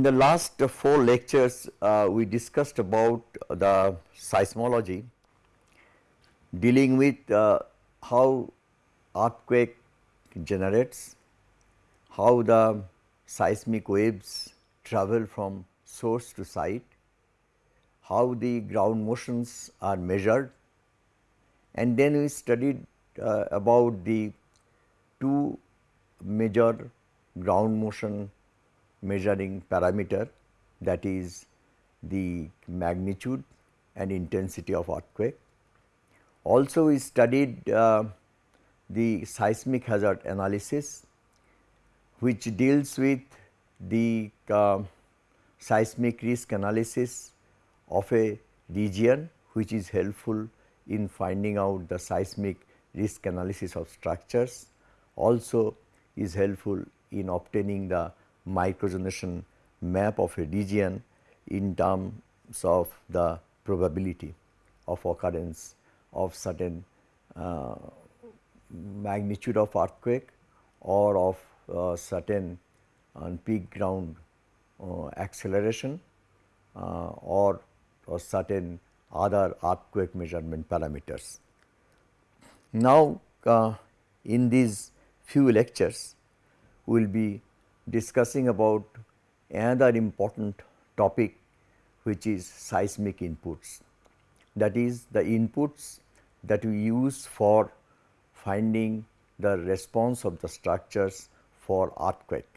In the last four lectures, uh, we discussed about the seismology dealing with uh, how earthquake generates, how the seismic waves travel from source to site, how the ground motions are measured and then we studied uh, about the two major ground motion measuring parameter that is the magnitude and intensity of earthquake. Also we studied uh, the seismic hazard analysis which deals with the uh, seismic risk analysis of a region which is helpful in finding out the seismic risk analysis of structures also is helpful in obtaining the microzonation map of a region in terms of the probability of occurrence of certain uh, magnitude of earthquake or of uh, certain uh, peak ground uh, acceleration uh, or, or certain other earthquake measurement parameters. Now, uh, in these few lectures, we will be discussing about another important topic which is seismic inputs. That is the inputs that we use for finding the response of the structures for earthquake.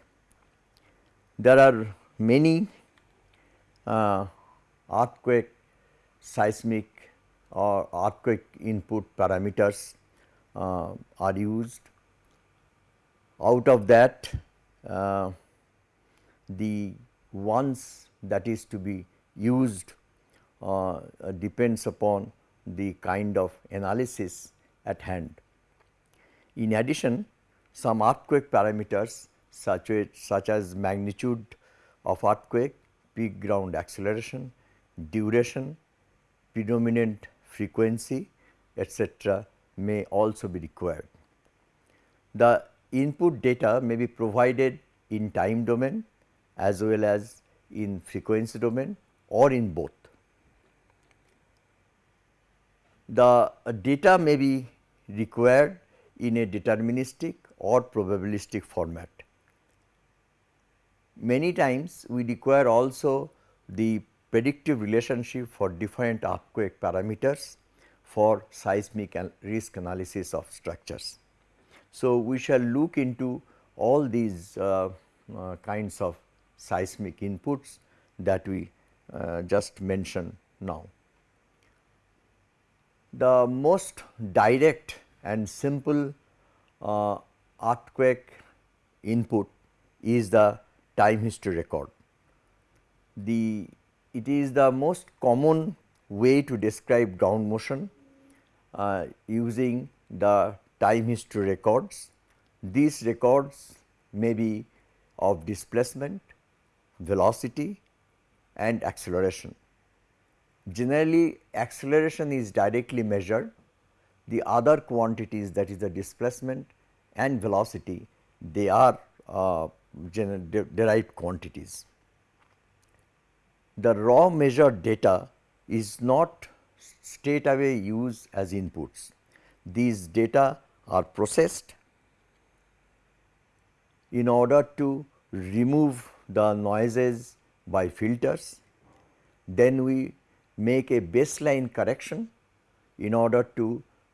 There are many uh, earthquake seismic or earthquake input parameters uh, are used. Out of that uh, the ones that is to be used uh, depends upon the kind of analysis at hand. In addition, some earthquake parameters such as, such as magnitude of earthquake, peak ground acceleration, duration, predominant frequency etc., may also be required. The input data may be provided in time domain as well as in frequency domain or in both. The data may be required in a deterministic or probabilistic format. Many times we require also the predictive relationship for different earthquake parameters for seismic risk analysis of structures. So, we shall look into all these uh, uh, kinds of seismic inputs that we uh, just mentioned now. The most direct and simple uh, earthquake input is the time history record. The it is the most common way to describe ground motion uh, using the time history records. These records may be of displacement, velocity and acceleration. Generally acceleration is directly measured, the other quantities that is the displacement and velocity they are uh, de derived quantities. The raw measured data is not straight away used as inputs. These data are processed in order to remove the noises by filters. Then we make a baseline correction in order to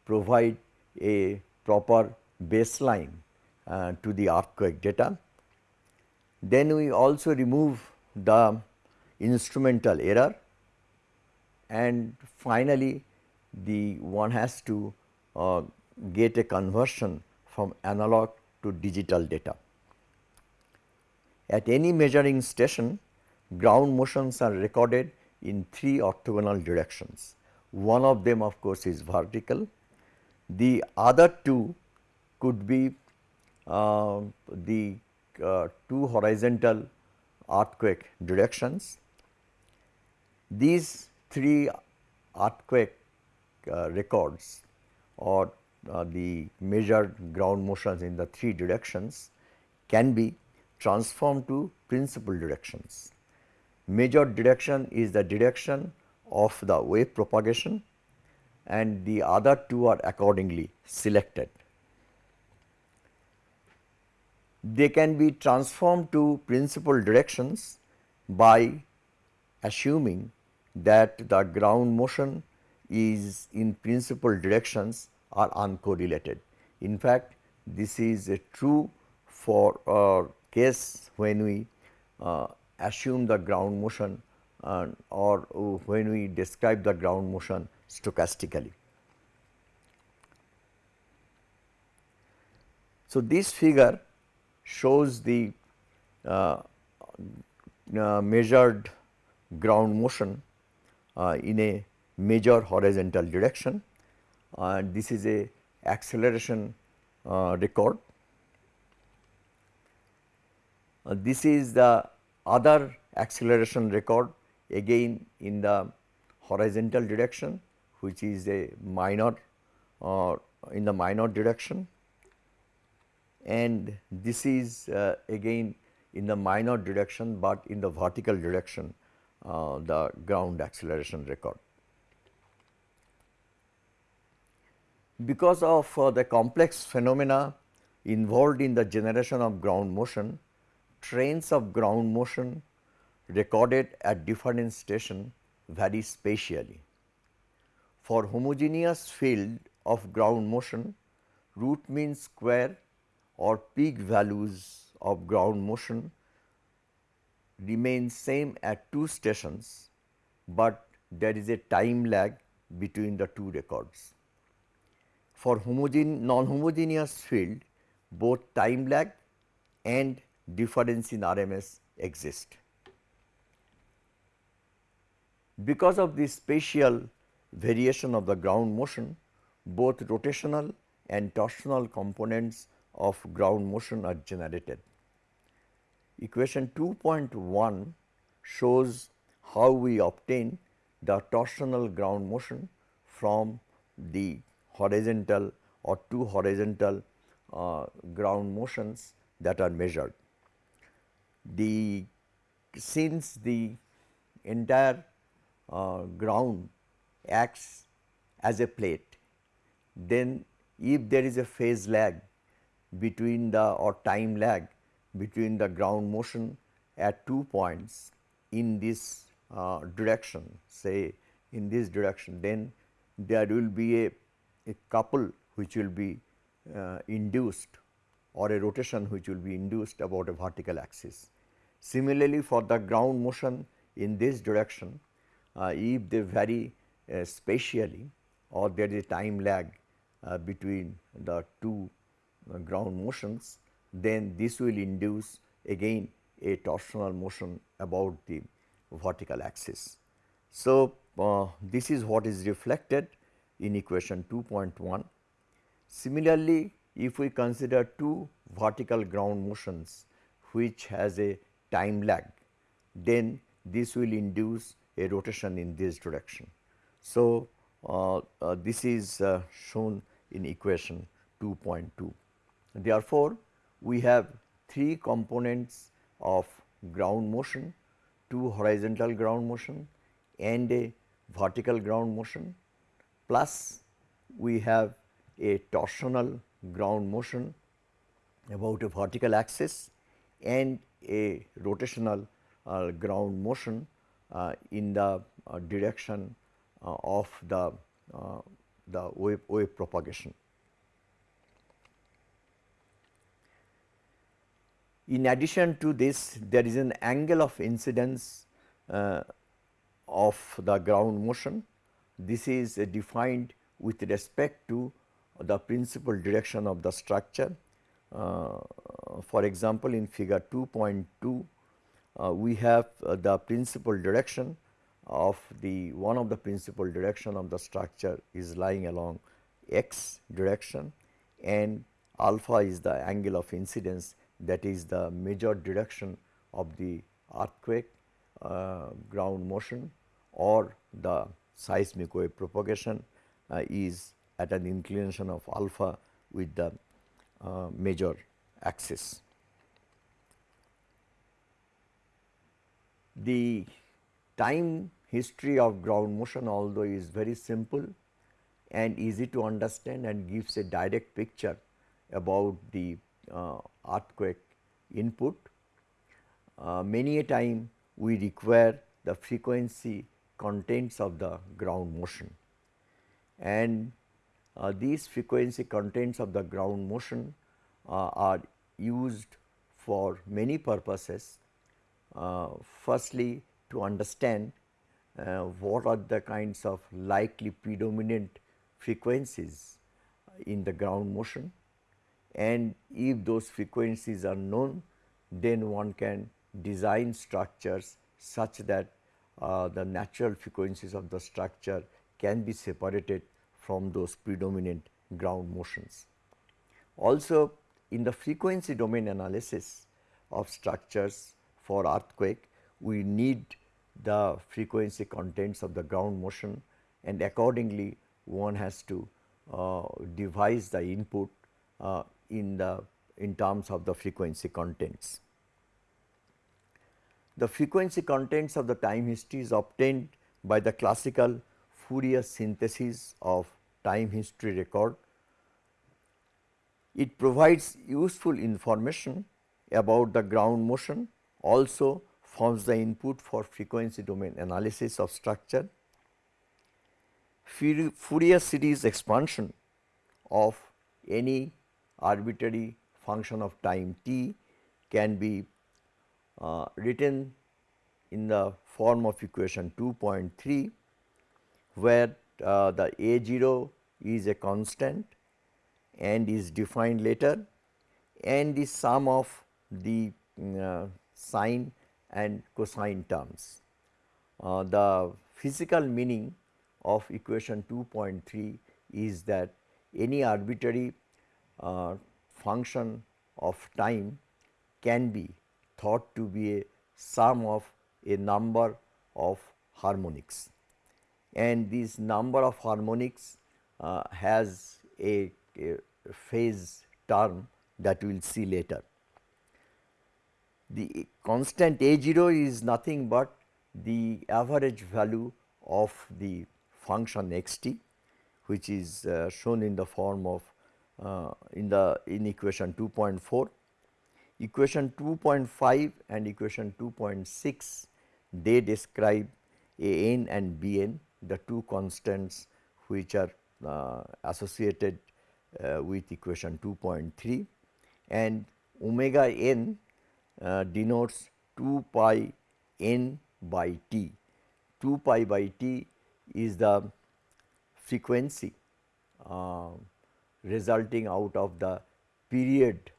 provide a proper baseline uh, to the earthquake data. Then we also remove the instrumental error and finally, the one has to uh, get a conversion from analog to digital data. At any measuring station, ground motions are recorded in three orthogonal directions. One of them of course is vertical, the other two could be uh, the uh, two horizontal earthquake directions. These three earthquake uh, records or uh, the measured ground motions in the three directions can be transformed to principal directions. measured direction is the direction of the wave propagation and the other two are accordingly selected. They can be transformed to principal directions by assuming that the ground motion is in principal directions are uncorrelated. In fact, this is a true for a case when we uh, assume the ground motion uh, or when we describe the ground motion stochastically. So, this figure shows the uh, uh, measured ground motion uh, in a major horizontal direction and this is a acceleration uh, record. Uh, this is the other acceleration record again in the horizontal direction which is a minor uh, in the minor direction and this is uh, again in the minor direction, but in the vertical direction uh, the ground acceleration record. Because of uh, the complex phenomena involved in the generation of ground motion, trains of ground motion recorded at different station vary spatially. For homogeneous field of ground motion, root mean square or peak values of ground motion remain same at two stations, but there is a time lag between the two records. For homogen non-homogeneous field, both time lag and difference in RMS exist. Because of this spatial variation of the ground motion, both rotational and torsional components of ground motion are generated. Equation 2.1 shows how we obtain the torsional ground motion from the horizontal or two horizontal uh, ground motions that are measured. The since the entire uh, ground acts as a plate, then if there is a phase lag between the or time lag between the ground motion at two points in this uh, direction say in this direction then there will be a, a couple which will be uh, induced or a rotation which will be induced about a vertical axis. Similarly, for the ground motion in this direction uh, if they vary uh, spatially or there is a time lag uh, between the two uh, ground motions then this will induce again a torsional motion about the vertical axis. So, uh, this is what is reflected in equation 2.1. Similarly, if we consider two vertical ground motions which has a time lag, then this will induce a rotation in this direction. So, uh, uh, this is uh, shown in equation 2.2. Therefore, we have three components of ground motion, two horizontal ground motion and a vertical ground motion plus we have a torsional ground motion about a vertical axis and a rotational uh, ground motion uh, in the uh, direction uh, of the, uh, the wave, wave propagation. In addition to this, there is an angle of incidence uh, of the ground motion. This is defined with respect to the principal direction of the structure. Uh, for example, in figure 2.2, uh, we have uh, the principal direction of the one of the principal direction of the structure is lying along x direction and alpha is the angle of incidence that is the major direction of the earthquake uh, ground motion or the seismic wave propagation uh, is at an inclination of alpha with the uh, major axis. the time history of ground motion although is very simple and easy to understand and gives a direct picture about the uh, earthquake input. Uh, many a time we require the frequency contents of the ground motion and uh, these frequency contents of the ground motion uh, are used for many purposes. Uh, firstly, to understand uh, what are the kinds of likely predominant frequencies in the ground motion and if those frequencies are known then one can design structures such that the natural frequencies of the structure can be separated from those predominant ground motions. Also in the frequency domain analysis of structures for earthquake, we need the frequency contents of the ground motion and accordingly one has to uh, devise the input uh, in the in terms of the frequency contents. The frequency contents of the time history is obtained by the classical Fourier synthesis of time history record. It provides useful information about the ground motion also forms the input for frequency domain analysis of structure. Fourier series expansion of any arbitrary function of time t can be uh, written in the form of equation 2.3 where uh, the a 0 is a constant and is defined later and the sum of the uh, sine and cosine terms. Uh, the physical meaning of equation 2.3 is that any arbitrary uh, function of time can be thought to be a sum of a number of harmonics and this number of harmonics uh, has a, a, phase term that we will see later. The constant a 0 is nothing but the average value of the function x t which is uh, shown in the form of uh, in the in equation 2.4. Equation 2.5 and equation 2.6 they describe a n and b n the two constants which are uh, associated uh, with equation 2.3 and omega n uh, denotes 2 pi n by t. 2 pi by t is the frequency uh, resulting out of the period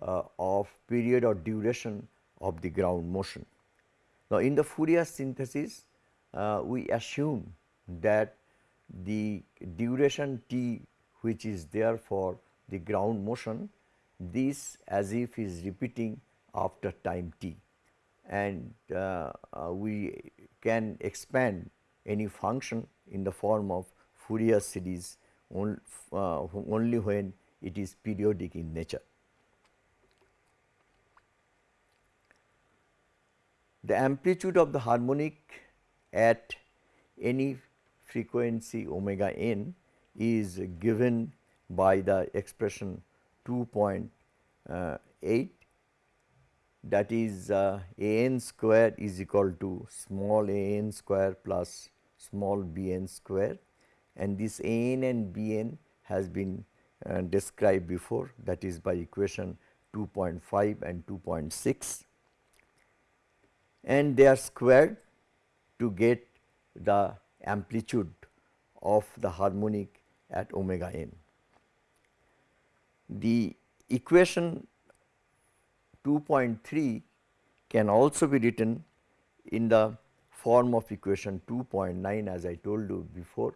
of period or duration of the ground motion. Now, in the Fourier synthesis uh, we assume that the duration t which is there for the ground motion this as if is repeating after time t and uh, uh, we can expand any function in the form of Fourier series on, uh, only when it is periodic in nature. The amplitude of the harmonic at any frequency omega n is given by the expression 2.8 that is uh, a n square is equal to small a n square plus small b n square. And this a n and b n has been uh, described before. That is by equation 2.5 and 2.6 and they are squared to get the amplitude of the harmonic at omega n. The equation 2.3 can also be written in the form of equation 2.9 as I told you before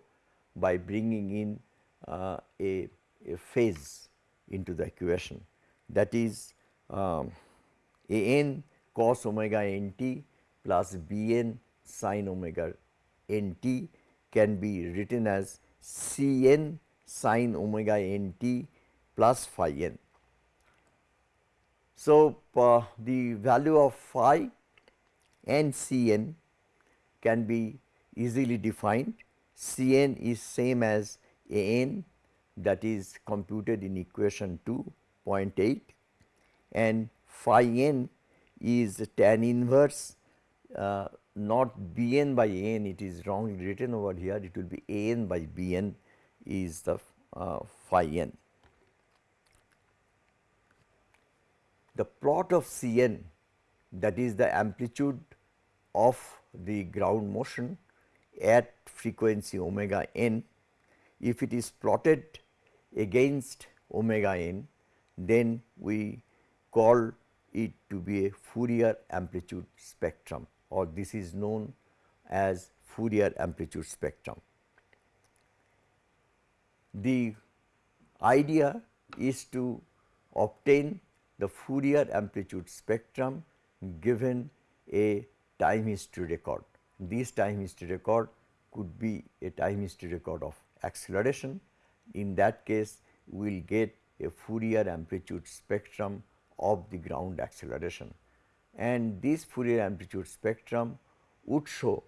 by bringing in uh, a, a, phase into the equation that is um, a n cos omega n t plus b n sin omega n t can be written as C n sin omega n t plus phi n. So, uh, the value of phi and Cn can be easily defined. Cn is same as An that is computed in equation 2.8 and phi n is tan inverse uh, not Bn by An it is wrongly written over here it will be An by Bn is the uh, phi n. The plot of Cn that is the amplitude of the ground motion at frequency omega n if it is plotted against omega n then we call it to be a Fourier amplitude spectrum or this is known as Fourier amplitude spectrum. The idea is to obtain the Fourier amplitude spectrum given a time history record. This time history record could be a time history record of acceleration. In that case, we will get a Fourier amplitude spectrum of the ground acceleration and this Fourier amplitude spectrum would show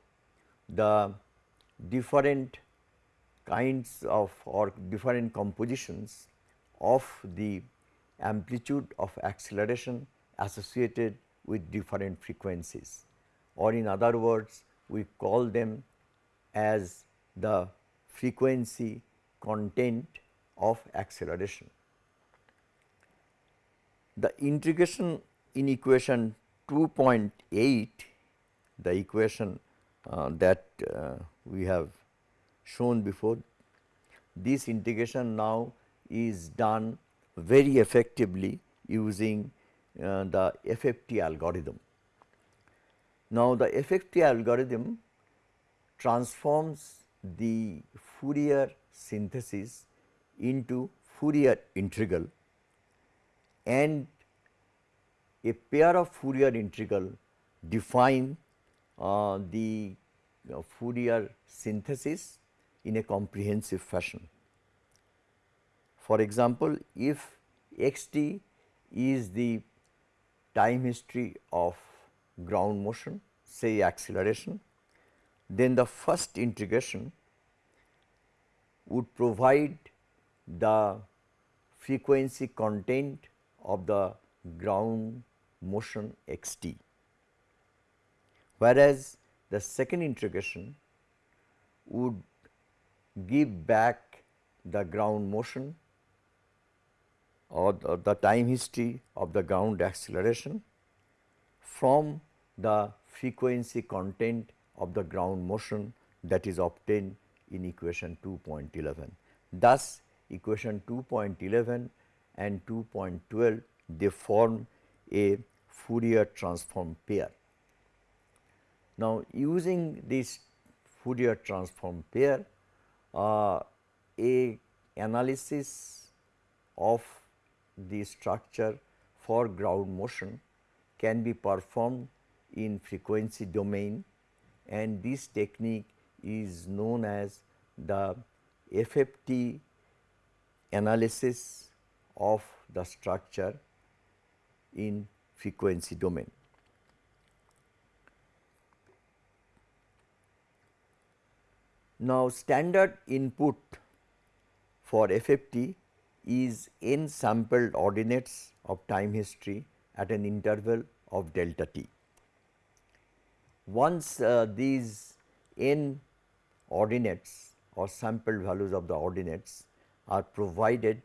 the different kinds of or different compositions of the amplitude of acceleration associated with different frequencies or in other words we call them as the frequency content of acceleration. The integration in equation 2.8 the equation uh, that uh, we have shown before this integration now is done very effectively using uh, the FFT algorithm. Now, the FFT algorithm transforms the Fourier synthesis into Fourier integral and a pair of Fourier integral define uh, the uh, Fourier synthesis in a comprehensive fashion. For example, if x t is the time history of ground motion say acceleration, then the first integration would provide the frequency content of the ground motion x t, whereas the second integration would give back the ground motion or the, the time history of the ground acceleration from the frequency content of the ground motion that is obtained in equation 2.11. Thus, equation 2.11 and 2.12 they form a Fourier transform pair. Now, using this Fourier transform pair, uh, a analysis of the structure for ground motion can be performed in frequency domain and this technique is known as the FFT analysis of the structure in frequency domain. Now, standard input for FFT is n sampled ordinates of time history at an interval of delta t. Once uh, these n ordinates or sampled values of the ordinates are provided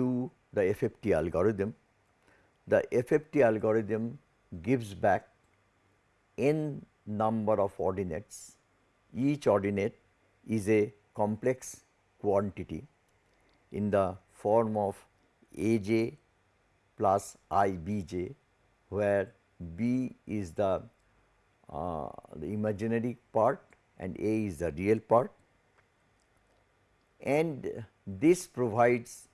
to the FFT algorithm, the FFT algorithm gives back n number of ordinates. Each ordinate is a complex quantity in the form of A j plus I b j, where b is the, uh, the imaginary part and a is the real part and this provides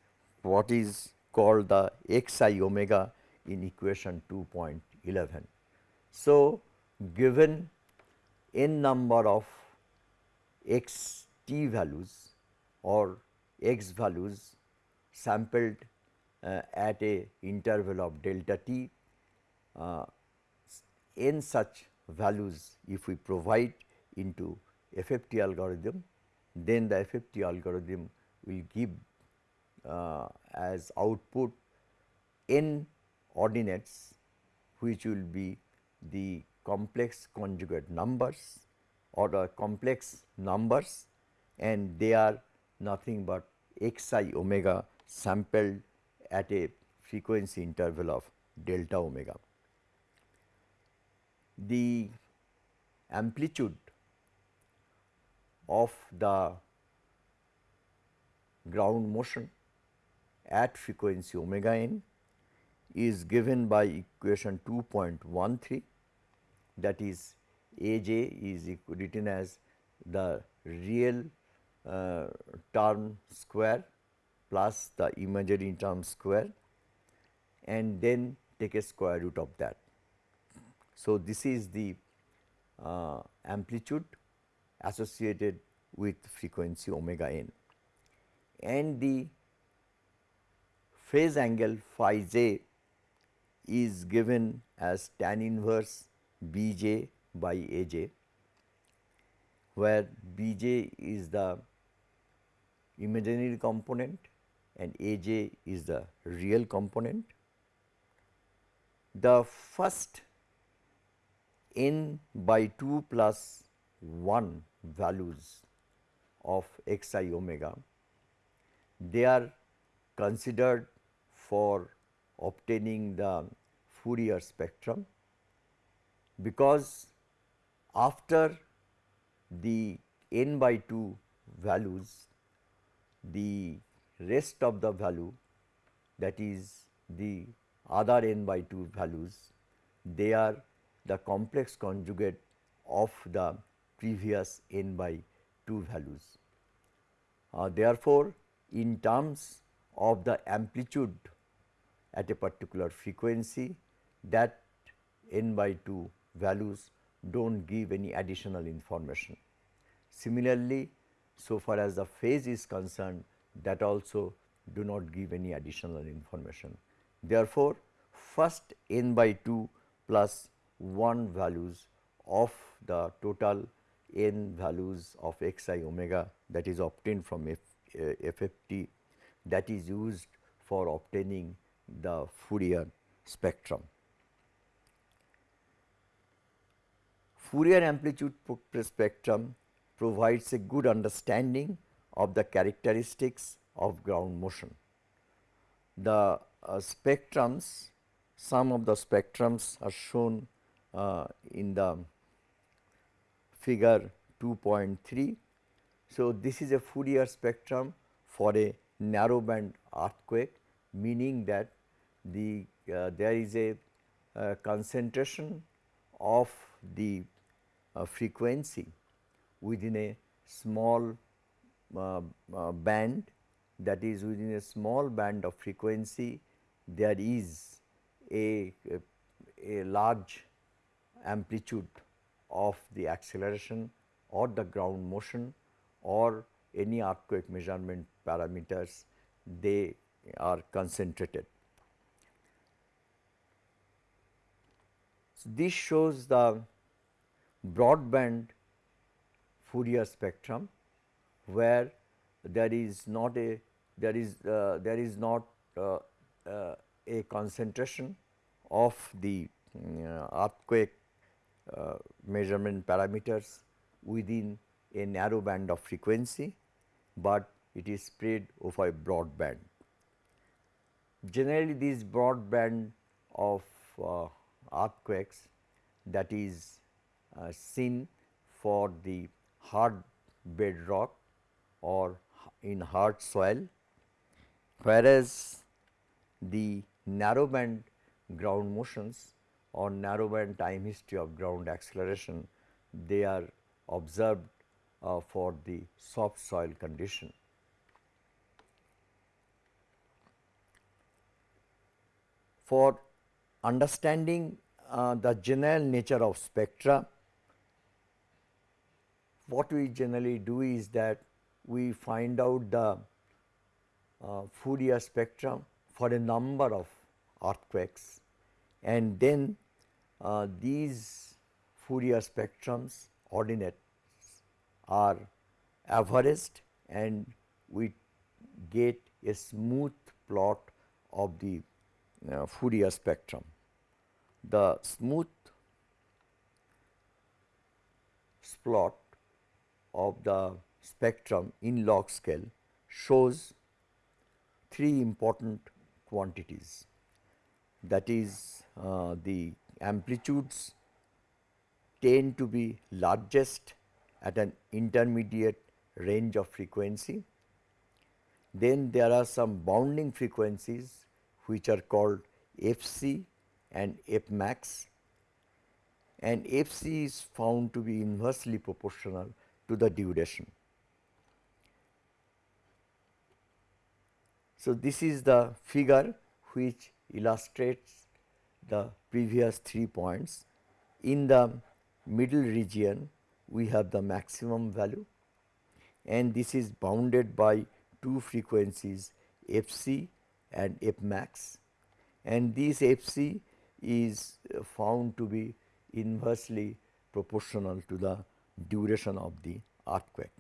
what is called the x i omega in equation 2.11. So, given n number of x t values or x values sampled uh, at a interval of delta t uh, n such values if we provide into FFT algorithm, then the FFT algorithm will give Uh, as output n ordinates which will be the complex conjugate numbers or the complex numbers and they are nothing but xi omega sampled at a frequency interval of delta omega. The amplitude of the ground motion at frequency omega n is given by equation 2.13 that is A j is written as the real uh, term square plus the imaginary term square and then take a square root of that. So, this is the uh, amplitude associated with frequency omega n and the phase angle phi j is given as tan inverse b j by a j where b j is the imaginary component and a j is the real component. The first n by 2 plus 1 values of x i omega, they are considered for obtaining the Fourier spectrum because after the n by 2 values the rest of the value that is the other n by 2 values they are the complex conjugate of the previous n by 2 values. Uh, therefore, in terms of the amplitude at a particular frequency that n by 2 values do not give any additional information. Similarly, so far as the phase is concerned that also do not give any additional information. Therefore, first n by 2 plus 1 values of the total n values of x i omega that is obtained from F, uh, FFT that is used for obtaining the Fourier spectrum. Fourier amplitude spectrum provides a good understanding of the characteristics of ground motion. The uh, spectrums, some of the spectrums are shown uh, in the figure 2.3. So, this is a Fourier spectrum for a narrow band earthquake meaning that the uh, there is a uh, concentration of the uh, frequency within a small uh, uh, band that is within a small band of frequency there is a, a, a large amplitude of the acceleration or the ground motion or any earthquake measurement parameters they are concentrated. This shows the broadband Fourier spectrum where there is not a there is uh, there is not uh, uh, a concentration of the uh, earthquake uh, measurement parameters within a narrow band of frequency, but it is spread over a broad band. Generally this broad band of uh, earthquakes that is seen for the hard bedrock or in hard soil, whereas the narrow band ground motions or narrow band time history of ground acceleration, they are observed uh, for the soft soil condition. For understanding uh, the general nature of spectra, what we generally do is that we find out the uh, Fourier spectrum for a number of earthquakes. And then uh, these Fourier spectrums ordinates are averaged and we get a smooth plot of the uh, Fourier spectrum. The smooth plot of the spectrum in log scale shows three important quantities that is uh, the amplitudes tend to be largest at an intermediate range of frequency. Then there are some bounding frequencies which are called Fc and Fmax and Fc is found to be inversely proportional to the duration. So, this is the figure which illustrates the previous three points. In the middle region, we have the maximum value and this is bounded by two frequencies Fc and f max and this Fc is found to be inversely proportional to the duration of the earthquake.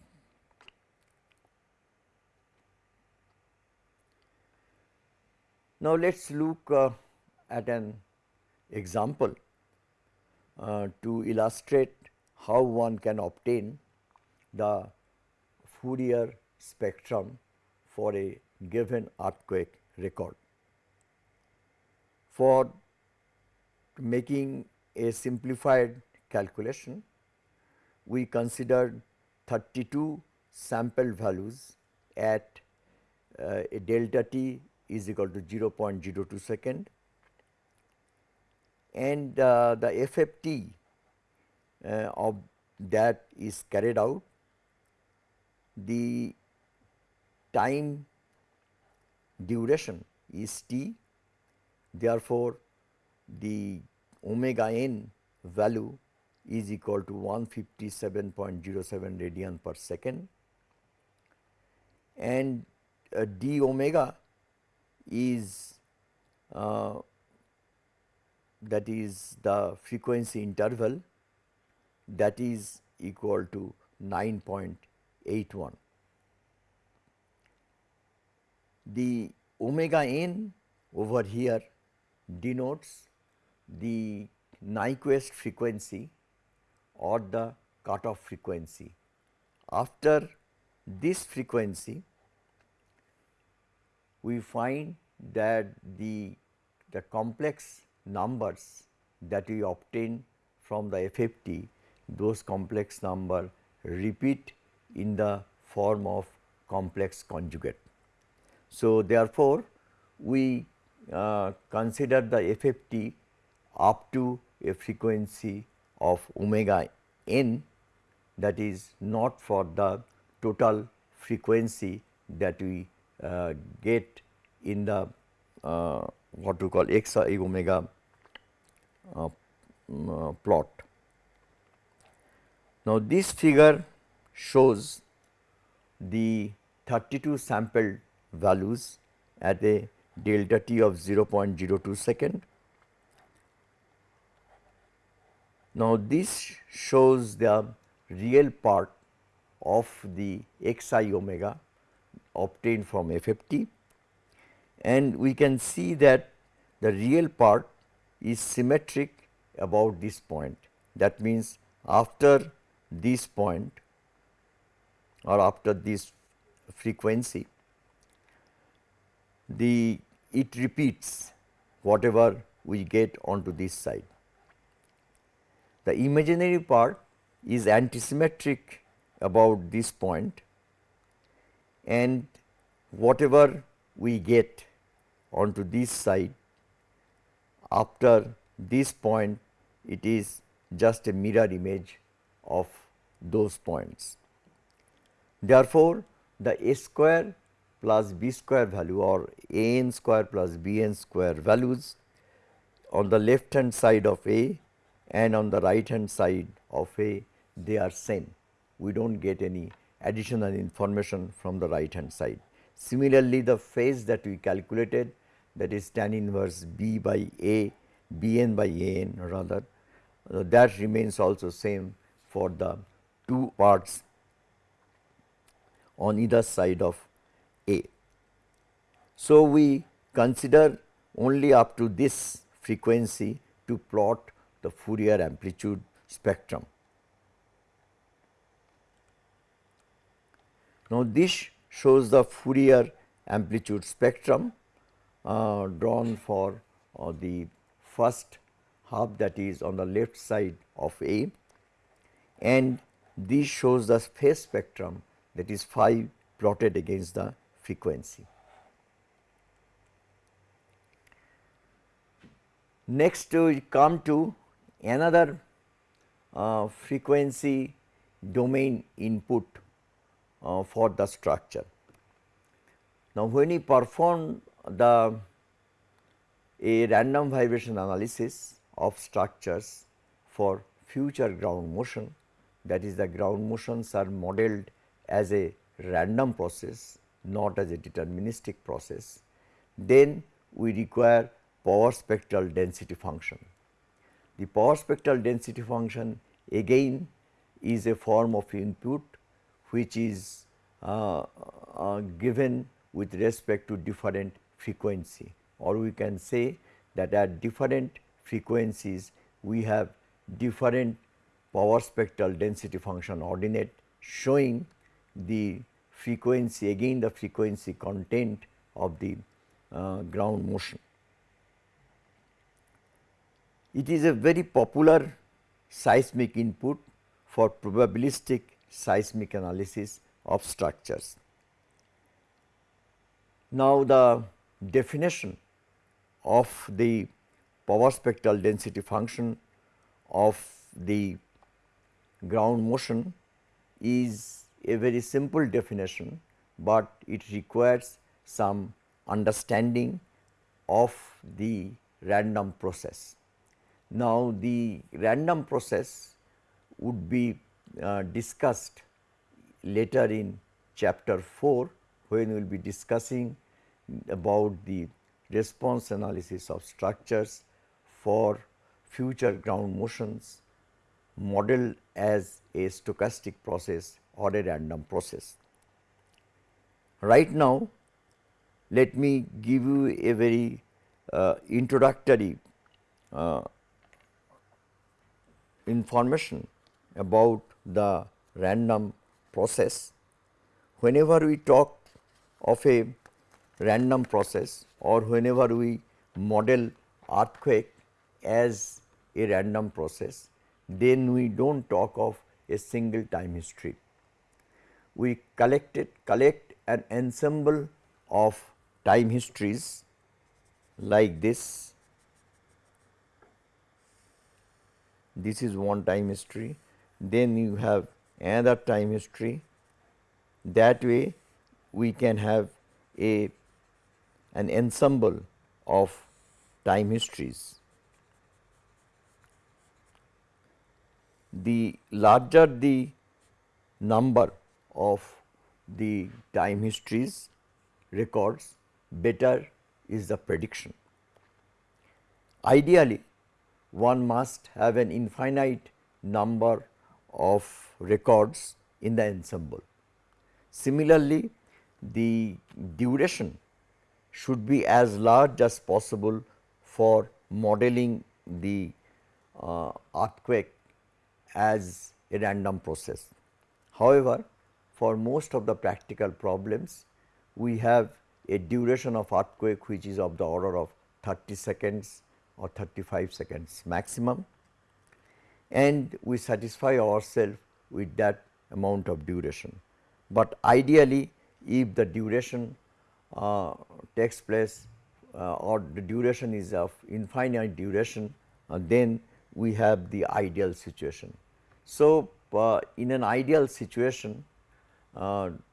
Now, let us look uh, at an example uh, to illustrate how one can obtain the Fourier spectrum for a given earthquake record. For making a simplified calculation, we considered 32 sample values at uh, a delta t is equal to 0.02 second and uh, the FFT uh, of that is carried out the time duration is t therefore the omega n value is equal to 157.07 radian per second and uh, d omega is uh, that is the frequency interval that is equal to 9.81. The omega n over here denotes the Nyquist frequency or the cutoff frequency. After this frequency, we find that the, the complex numbers that we obtain from the FFT, those complex number repeat in the form of complex conjugate. So, therefore, we uh, consider the FFT up to a frequency of omega n that is not for the total frequency that we uh, get in the uh, what we call x omega uh, mm, uh, plot. Now, this figure shows the 32 sampled values at a delta t of 0.02 second. Now, this shows the real part of the xi omega obtained from FFT and we can see that the real part is symmetric about this point. That means, after this point or after this frequency, the it repeats whatever we get onto this side. The imaginary part is antisymmetric about this point and whatever we get onto this side after this point it is just a mirror image of those points. Therefore, the a square plus b square value or a n square plus b n square values on the left hand side of A and on the right hand side of A they are same. We do not get any additional information from the right hand side. Similarly, the phase that we calculated that is tan inverse b by a b n by a n rather uh, that remains also same for the two parts on either side of A. So, we consider only up to this frequency to plot the Fourier amplitude spectrum. Now, this shows the Fourier amplitude spectrum uh, drawn for uh, the first half that is on the left side of A and this shows the phase spectrum that is phi plotted against the frequency. Next we come to another uh, frequency domain input uh, for the structure. Now, when we perform the a random vibration analysis of structures for future ground motion that is the ground motions are modeled as a random process not as a deterministic process, then we require power spectral density function. The power spectral density function again is a form of input which is uh, uh, given with respect to different frequency or we can say that at different frequencies we have different power spectral density function ordinate showing the frequency again the frequency content of the uh, ground motion. It is a very popular seismic input for probabilistic seismic analysis of structures. Now, the definition of the power spectral density function of the ground motion is a very simple definition, but it requires some understanding of the random process. Now, the random process would be uh, discussed later in chapter 4 when we will be discussing about the response analysis of structures for future ground motions modeled as a stochastic process or a random process. Right now, let me give you a very uh, introductory uh, information about the random process. Whenever we talk of a random process or whenever we model earthquake as a random process, then we do not talk of a single time history. We collected collect an ensemble of time histories like this. This is one time history, then you have another time history. That way we can have a an ensemble of time histories. The larger the number of the time histories records, better is the prediction. Ideally, one must have an infinite number of records in the ensemble. Similarly, the duration should be as large as possible for modeling the uh, earthquake as a random process. However, for most of the practical problems, we have a duration of earthquake which is of the order of 30 seconds or 35 seconds maximum and we satisfy ourselves with that amount of duration. But ideally if the duration uh, takes place uh, or the duration is of infinite duration, uh, then we have the ideal situation. So, uh, in an ideal situation,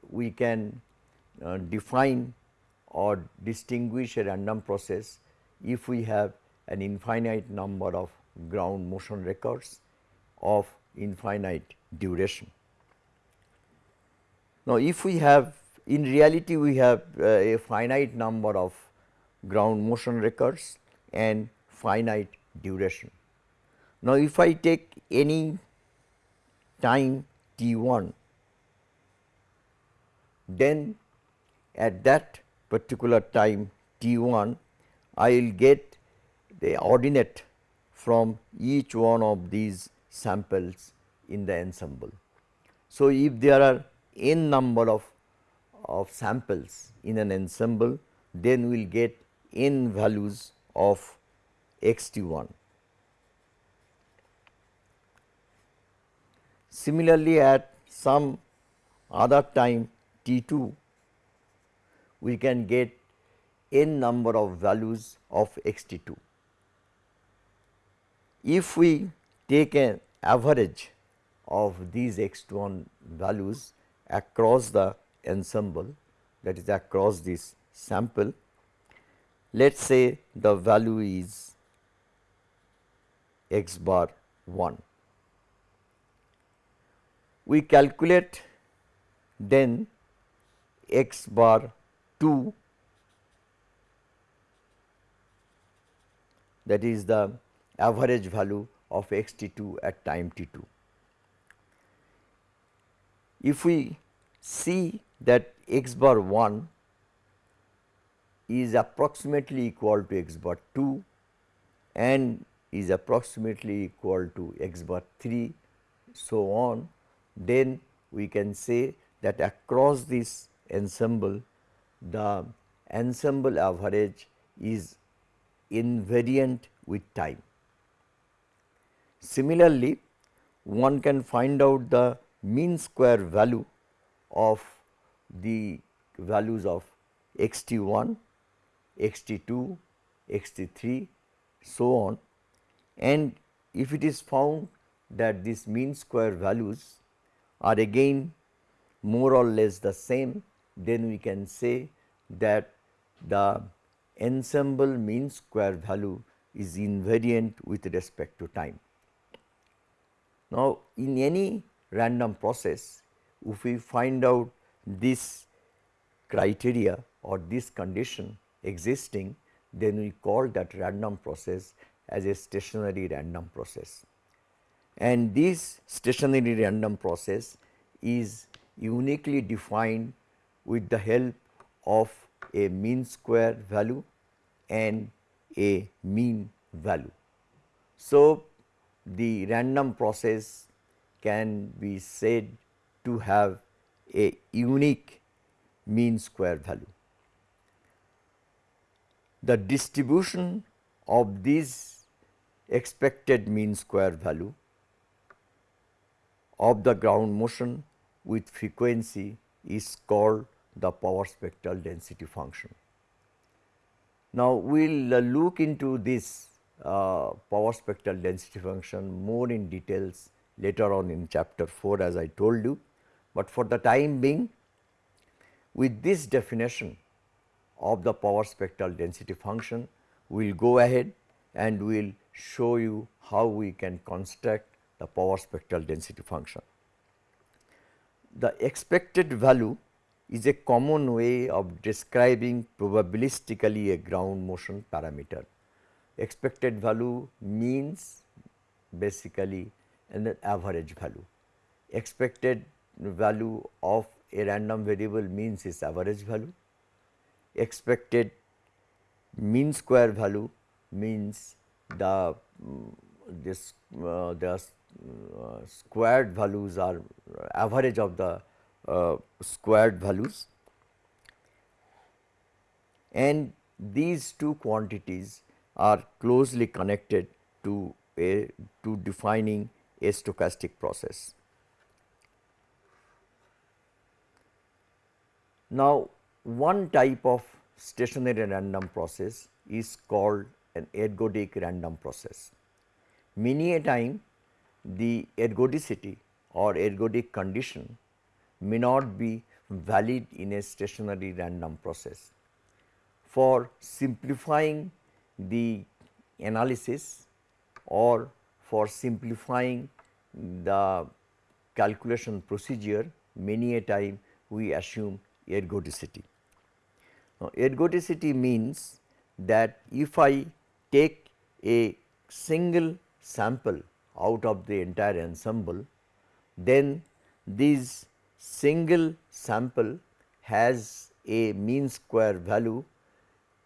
we can uh, define or distinguish a random process if we have an infinite number of ground motion records of infinite duration. Now, if we have in reality we have uh, a finite number of ground motion records and finite duration. Now, if I take any time t 1, then at that particular time t 1 I will get the ordinate from each one of these samples in the ensemble. So, if there are n number of, of samples in an ensemble, then we will get n values of x t 1. Similarly, at some other time t 2, we can get n number of values of x t 2. If we take an average of these x 1 values across the ensemble that is across this sample, let us say the value is x bar 1. We calculate then x bar 2 that is the average value of x t 2 at time t 2. If we see that x bar 1 is approximately equal to x bar 2 and is approximately equal to x bar 3 so on, then we can say that across this ensemble the ensemble average is invariant with time. Similarly, one can find out the mean square value of the values of x t 1, x t 2, x t 3 so on and if it is found that these mean square values are again more or less the same, then we can say that the ensemble mean square value is invariant with respect to time. Now, in any random process, if we find out this criteria or this condition existing, then we call that random process as a stationary random process. And this stationary random process is uniquely defined with the help of a mean square value and a mean value. So, the random process can be said to have a unique mean square value. The distribution of this expected mean square value of the ground motion with frequency is called the power spectral density function. Now, we will uh, look into this uh, power spectral density function more in details later on in chapter 4 as I told you, but for the time being with this definition of the power spectral density function, we will go ahead and we will show you how we can construct the power spectral density function. The expected value is a common way of describing probabilistically a ground motion parameter. Expected value means basically an average value. Expected value of a random variable means its average value. Expected mean square value means the this uh, the uh, squared values are average of the Uh, squared values and these two quantities are closely connected to a to defining a stochastic process. Now, one type of stationary random process is called an ergodic random process. Many a time the ergodicity or ergodic condition may not be valid in a stationary random process. For simplifying the analysis or for simplifying the calculation procedure many a time we assume ergodicity. Now, ergodicity means that if I take a single sample out of the entire ensemble, then this single sample has a mean square value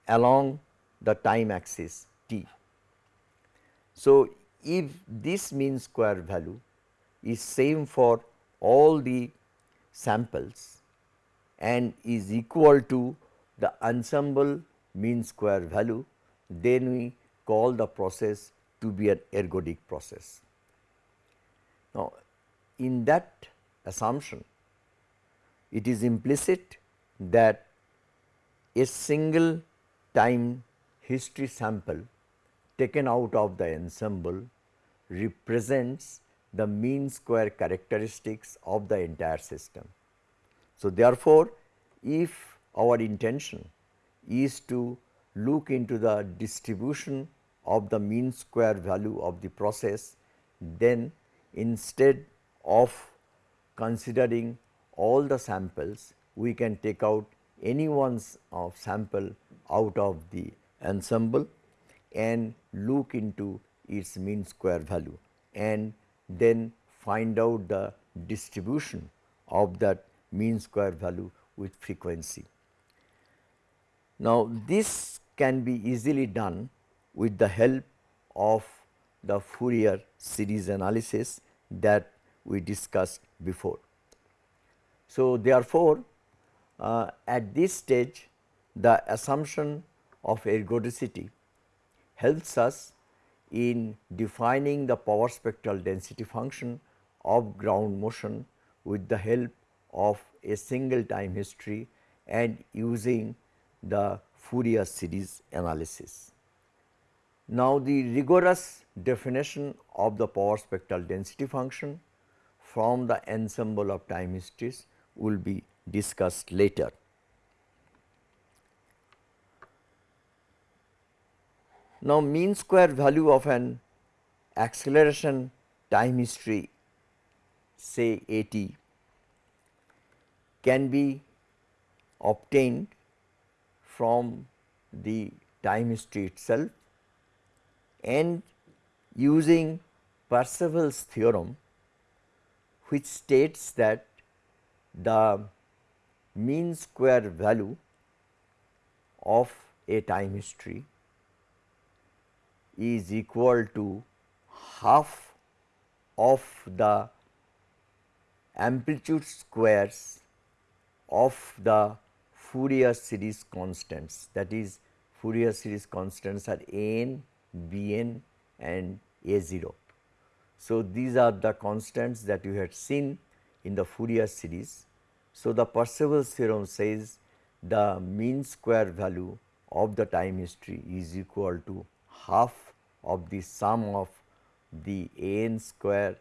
along the time axis t. So, if this mean square value is same for all the samples and is equal to the ensemble mean square value, then we call the process to be an ergodic process. Now, in that assumption, it is implicit that a single time history sample taken out of the ensemble represents the mean square characteristics of the entire system. So, therefore, if our intention is to look into the distribution of the mean square value of the process, then instead of considering all the samples, we can take out any one's of sample out of the ensemble and look into its mean square value and then find out the distribution of that mean square value with frequency. Now, this can be easily done with the help of the Fourier series analysis that we discussed before. So, therefore, uh, at this stage the assumption of ergodicity helps us in defining the power spectral density function of ground motion with the help of a single time history and using the Fourier series analysis. Now, the rigorous definition of the power spectral density function from the ensemble of time histories will be discussed later. Now, mean square value of an acceleration time history say a t can be obtained from the time history itself and using Parseval's theorem which states that the mean square value of a time history is equal to half of the amplitude squares of the Fourier series constants that is Fourier series constants are a n, b n and a 0. So, these are the constants that you had seen in the Fourier series. So, the Parseval's theorem says the mean square value of the time history is equal to half of the sum of the a n square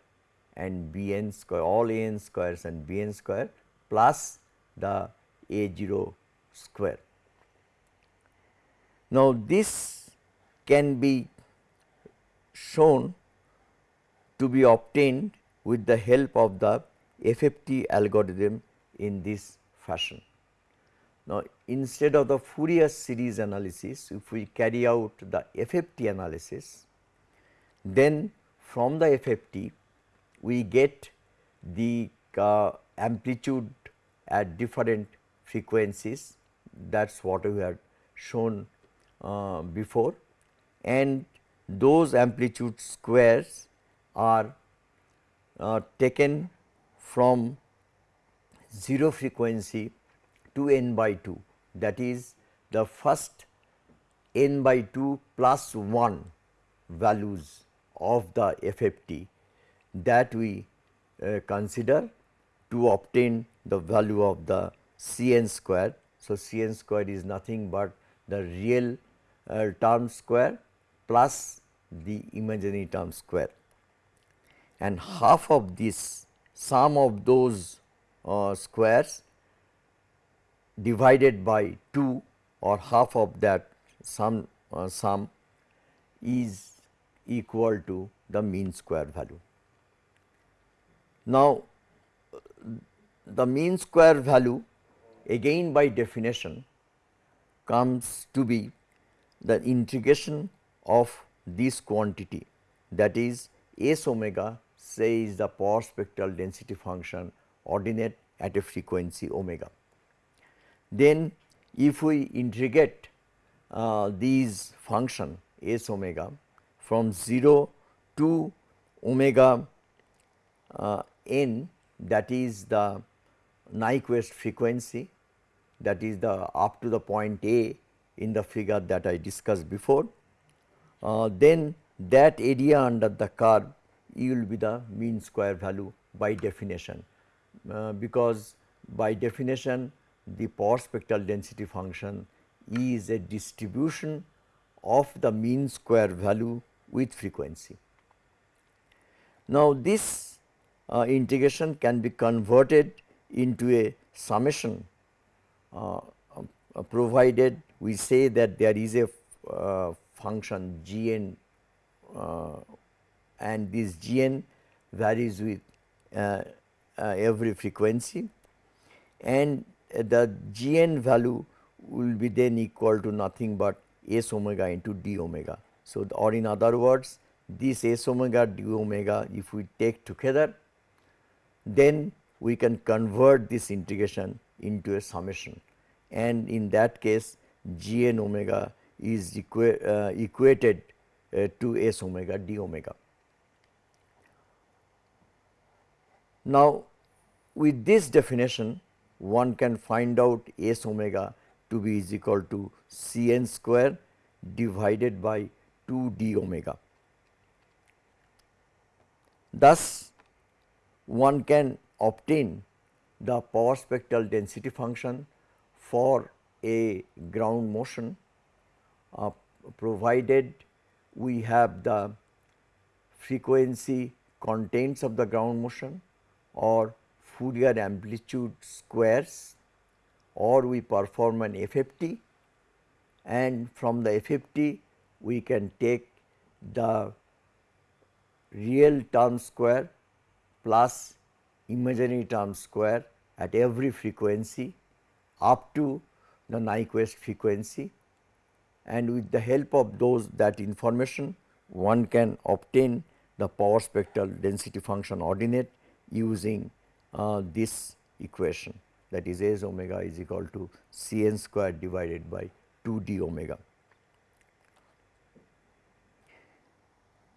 and b n square all a n squares and b n square plus the a 0 square. Now, this can be shown to be obtained with the help of the FFT algorithm in this fashion. Now, instead of the Fourier series analysis, if we carry out the FFT analysis, then from the FFT we get the uh, amplitude at different frequencies that is what we had shown uh, before and those amplitude squares are uh, taken from 0 frequency to n by 2 that is the first n by 2 plus 1 values of the FFT that we uh, consider to obtain the value of the C n square. So, C n square is nothing but the real uh, term square plus the imaginary term square and half of this sum of those uh, squares divided by 2 or half of that sum uh, sum is equal to the mean square value. Now, the mean square value again by definition comes to be the integration of this quantity that is S omega say is the power spectral density function ordinate at a frequency omega. Then if we integrate uh, these function S omega from 0 to omega uh, n that is the Nyquist frequency that is the up to the point A in the figure that I discussed before. Uh, then that area under the curve will be the mean square value by definition, uh, because by definition the power spectral density function is a distribution of the mean square value with frequency. Now, this uh, integration can be converted into a summation uh, uh, provided we say that there is a uh, function g n uh, and this g n varies with every frequency and the g n value will be then equal to nothing but s omega into d omega. So, or in other words this s omega d omega if we take together then we can convert this integration into a summation and in that case g n omega is equa uh, equated uh, to s omega d omega. Now, with this definition one can find out s omega to be is equal to C n square divided by 2 d omega. Thus, one can obtain the power spectral density function for a ground motion uh, provided we have the frequency contents of the ground motion or Fourier amplitude squares or we perform an FFT and from the FFT we can take the real term square plus imaginary term square at every frequency up to the Nyquist frequency. And with the help of those that information one can obtain the power spectral density function ordinate using uh, this equation that is S omega is equal to C n square divided by 2 d omega.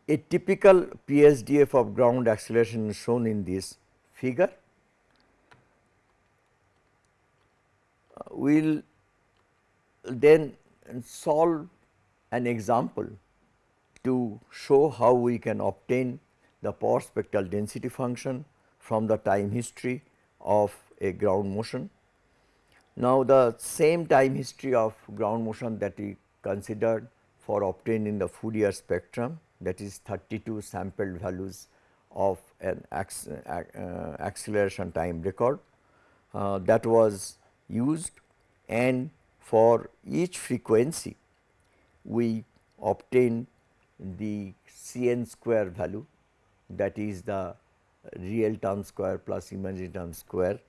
A typical PSDF of ground acceleration is shown in this figure. Uh, we will then solve an example to show how we can obtain the power spectral density function from the time history of a ground motion. Now, the same time history of ground motion that we considered for obtaining the Fourier spectrum that is 32 sampled values of an acceleration time record uh, that was used and for each frequency we obtain the C n square value that is the real term square plus imaginary term square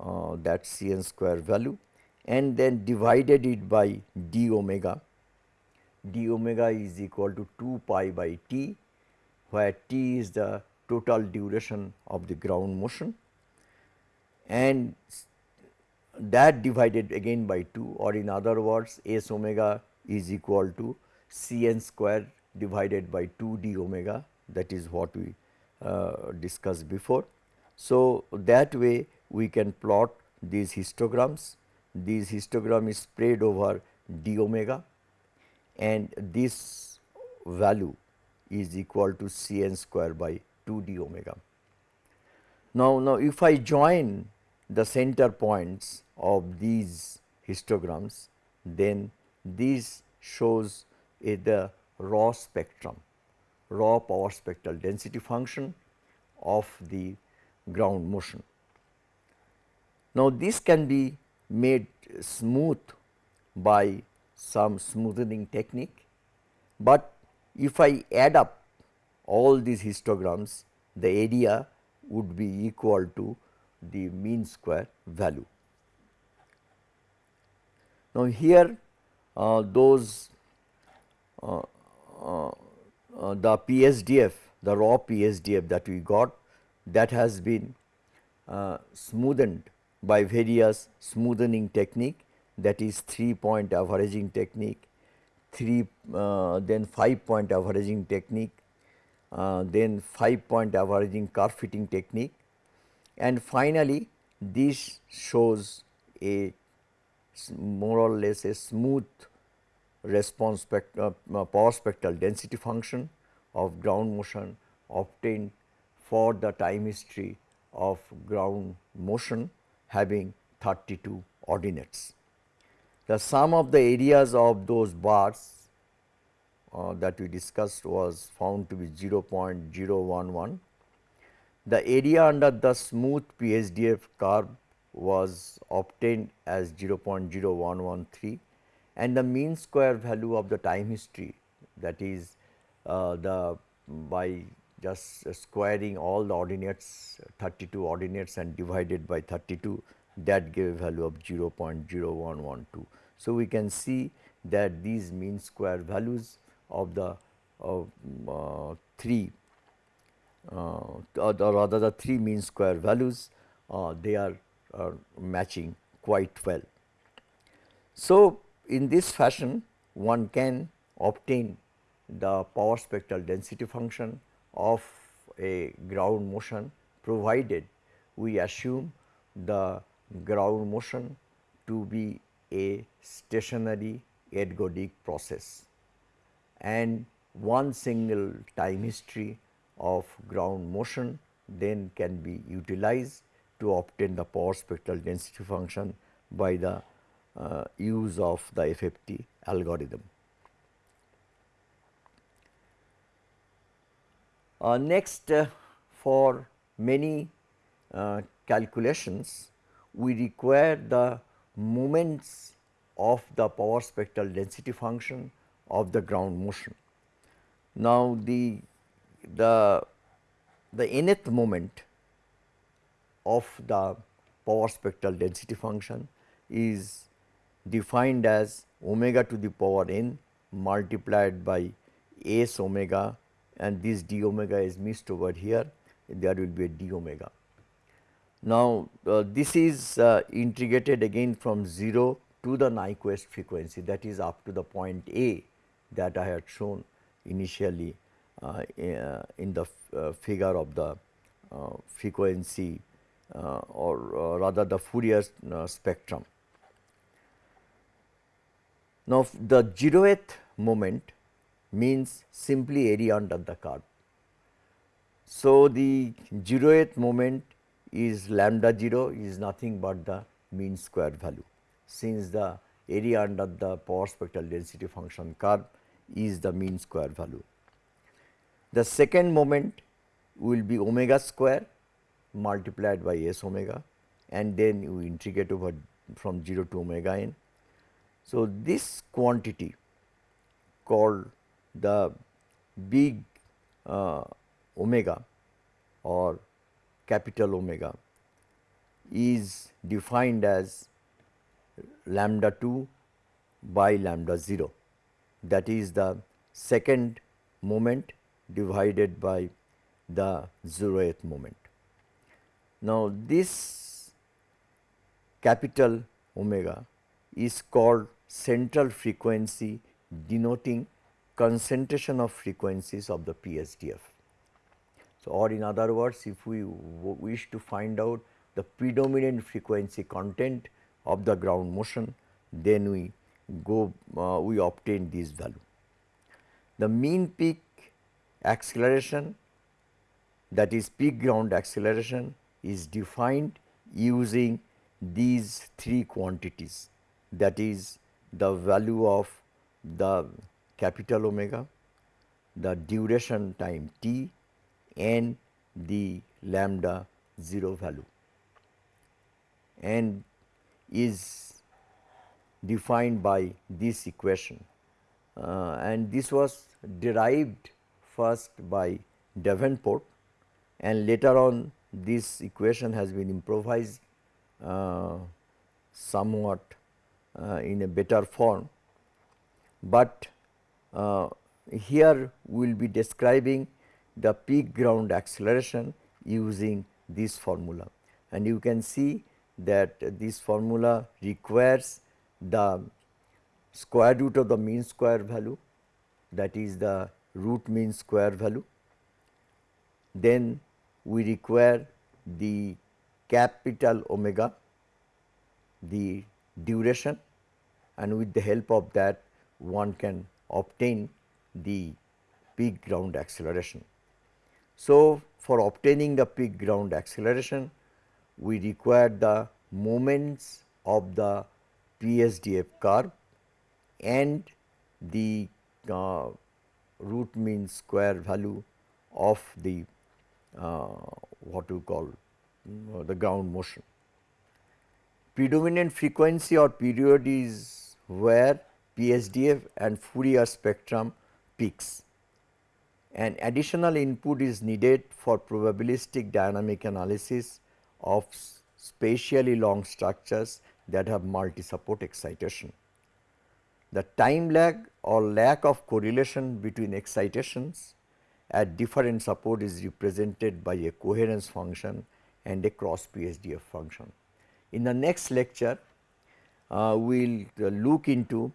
uh, that C n square value and then divided it by d omega. d omega is equal to 2 pi by t where t is the total duration of the ground motion and that divided again by 2 or in other words s omega is equal to c n square divided by 2 d omega that is what we Uh, discussed before. So, that way we can plot these histograms, this histogram is spread over d omega and this value is equal to c n square by 2 d omega. Now, now if I join the center points of these histograms, then this shows a the raw spectrum, raw power spectral density function of the ground motion. Now, this can be made smooth by some smoothing technique, but if I add up all these histograms, the area would be equal to the mean square value. Now, here uh, those uh, uh, uh the PSDF the raw PSDF that we got that has been uh, smoothened by various smoothing technique that is 3 point averaging technique, 3 uh, then 5 point averaging technique, uh, then 5 point averaging curve fitting technique. And finally this shows a more or less a smooth response spect uh, uh, power spectral density function of ground motion obtained for the time history of ground motion having 32 ordinates. The sum of the areas of those bars uh, that we discussed was found to be 0.011. The area under the smooth PSDF curve was obtained as 0.0113 and the mean square value of the time history that is uh, the by just squaring all the ordinates 32 ordinates and divided by 32 that gave a value of 0.0112. So, we can see that these mean square values of the of, uh, three uh, or rather the three mean square values uh, they are matching quite well. So, in this fashion one can obtain the power spectral density function of a ground motion provided we assume the ground motion to be a stationary ergodic process and one single time history of ground motion then can be utilized to obtain the power spectral density function by the use of the FFT algorithm. Uh, next uh, for many uh, calculations we require the moments of the power spectral density function of the ground motion. Now, the, the, the nth moment of the power spectral density function is defined as omega to the power n multiplied by s omega and this d omega is missed over here there will be a d omega. Now, uh, this is uh, integrated again from 0 to the Nyquist frequency that is up to the point A that I had shown initially uh, in the uh, figure of the uh, frequency uh, or rather the Fourier spectrum. Now, the zeroth moment means simply area under the curve. So, the zeroth moment is lambda 0 is nothing but the mean square value since the area under the power spectral density function curve is the mean square value. The second moment will be omega square multiplied by s omega and then you integrate over from 0 to omega n. So, this quantity called the big uh, omega or capital omega is defined as lambda 2 by lambda 0 that is the second moment divided by the zeroth moment. Now, this capital omega is called central frequency denoting concentration of frequencies of the PSDF. So, or in other words if we wish to find out the predominant frequency content of the ground motion then we go uh, we obtain this value. The mean peak acceleration that is peak ground acceleration is defined using these three quantities that is the value of the capital omega, the duration time t and the lambda 0 value. And is defined by this equation. Uh, and this was derived first by Davenport and later on this equation has been improvised uh, somewhat in a better form, but uh, here we will be describing the peak ground acceleration using this formula. And you can see that this formula requires the square root of the mean square value that is the root mean square value. Then we require the capital omega, the duration and with the help of that one can obtain the peak ground acceleration. So, for obtaining the peak ground acceleration we require the moments of the PSDF curve and the uh, root mean square value of the uh, what you call uh, the ground motion. Predominant frequency or period is where PSDF and Fourier spectrum peaks. An additional input is needed for probabilistic dynamic analysis of spatially long structures that have multi-support excitation. The time lag or lack of correlation between excitations at different support is represented by a coherence function and a cross PSDF function. In the next lecture, uh, we will uh, look into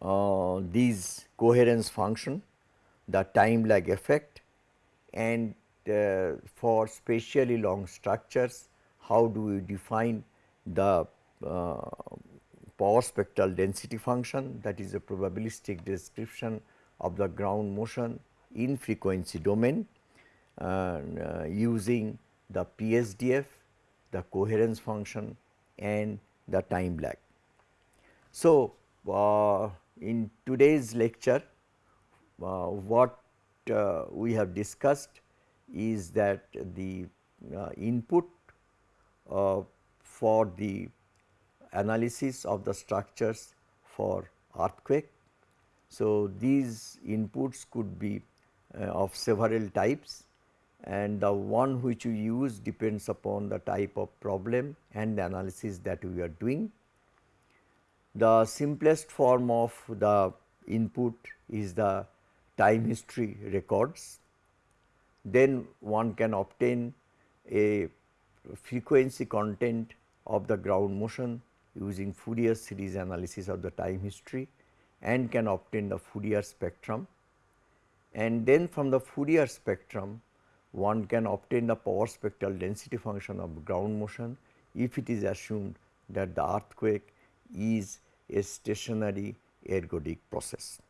uh, these coherence function, the time lag effect and uh, for spatially long structures how do we define the uh, power spectral density function that is a probabilistic description of the ground motion in frequency domain uh, using the PSDF, the coherence function and the time lag. So, uh, in today's lecture uh, what uh, we have discussed is that the uh, input uh, for the analysis of the structures for earthquake. So, these inputs could be uh, of several types and the one which you use depends upon the type of problem and the analysis that we are doing. The simplest form of the input is the time history records. Then one can obtain a frequency content of the ground motion using Fourier series analysis of the time history and can obtain the Fourier spectrum. And then from the Fourier spectrum one can obtain the power spectral density function of ground motion if it is assumed that the earthquake is a stationary ergodic process.